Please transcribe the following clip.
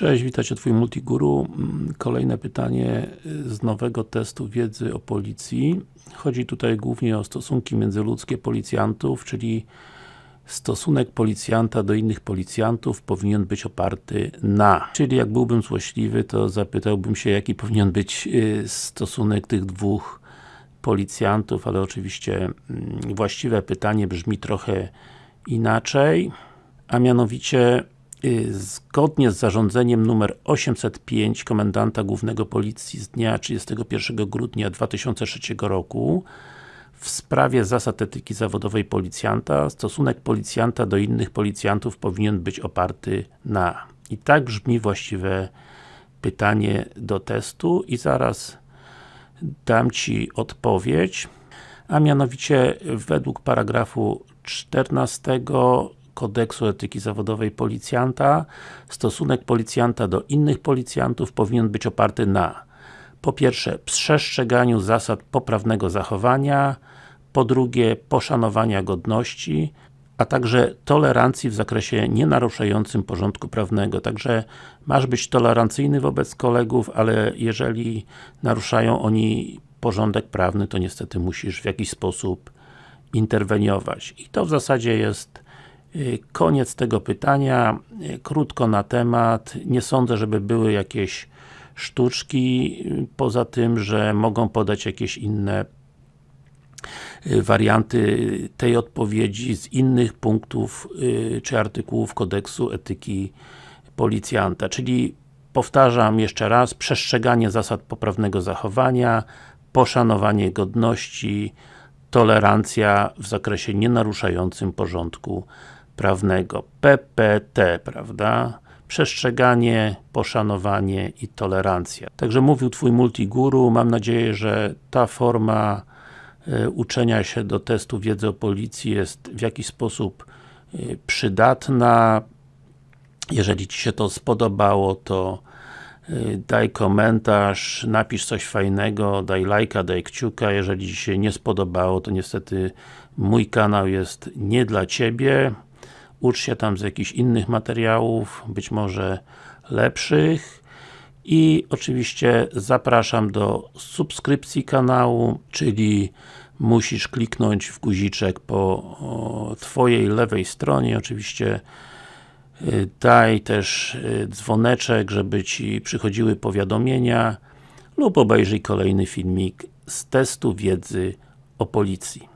Cześć, witajcie Twój Multiguru. Mm, Kolejne pytanie z nowego testu wiedzy o policji. Chodzi tutaj głównie o stosunki międzyludzkie policjantów, czyli stosunek policjanta do innych policjantów powinien być oparty na. Czyli jak byłbym złośliwy, to zapytałbym się, jaki powinien być y, stosunek tych dwóch policjantów, ale oczywiście mm, właściwe pytanie brzmi trochę inaczej, a mianowicie y, zgodnie z zarządzeniem numer 805 Komendanta Głównego Policji z dnia 31 grudnia 2003 roku w sprawie zasad etyki zawodowej policjanta, stosunek policjanta do innych policjantów powinien być oparty na. I tak brzmi właściwe pytanie do testu i zaraz dam Ci odpowiedź, a mianowicie według paragrafu 14 kodeksu etyki zawodowej policjanta stosunek policjanta do innych policjantów powinien być oparty na po pierwsze, przestrzeganiu zasad poprawnego zachowania, po drugie, poszanowania godności, a także tolerancji w zakresie nienaruszającym porządku prawnego. Także masz być tolerancyjny wobec kolegów, ale jeżeli naruszają oni porządek prawny, to niestety musisz w jakiś sposób interweniować. I to w zasadzie jest koniec tego pytania. Y, krótko na temat. Nie sądzę, żeby były jakieś sztuczki, y, poza tym, że mogą podać jakieś inne warianty tej odpowiedzi z innych punktów czy artykułów kodeksu etyki policjanta, czyli powtarzam jeszcze raz, przestrzeganie zasad poprawnego zachowania, poszanowanie godności, tolerancja w zakresie nienaruszającym porządku prawnego. PPT, prawda? Przestrzeganie, poszanowanie i tolerancja. Także mówił Twój multiguru, mam nadzieję, że ta forma y, uczenia się do testu wiedzy o policji jest w jakiś sposób y, przydatna. Jeżeli Ci się to spodobało, to Y, daj komentarz, napisz coś fajnego, daj lajka, daj kciuka, jeżeli Ci się nie spodobało, to niestety mój kanał jest nie dla Ciebie ucz się tam z jakichś innych materiałów, być może lepszych i oczywiście zapraszam do subskrypcji kanału, czyli musisz kliknąć w guziczek po Twojej lewej stronie, oczywiście daj też y, dzwoneczek, żeby Ci przychodziły powiadomienia lub obejrzyj kolejny filmik z testu wiedzy o policji.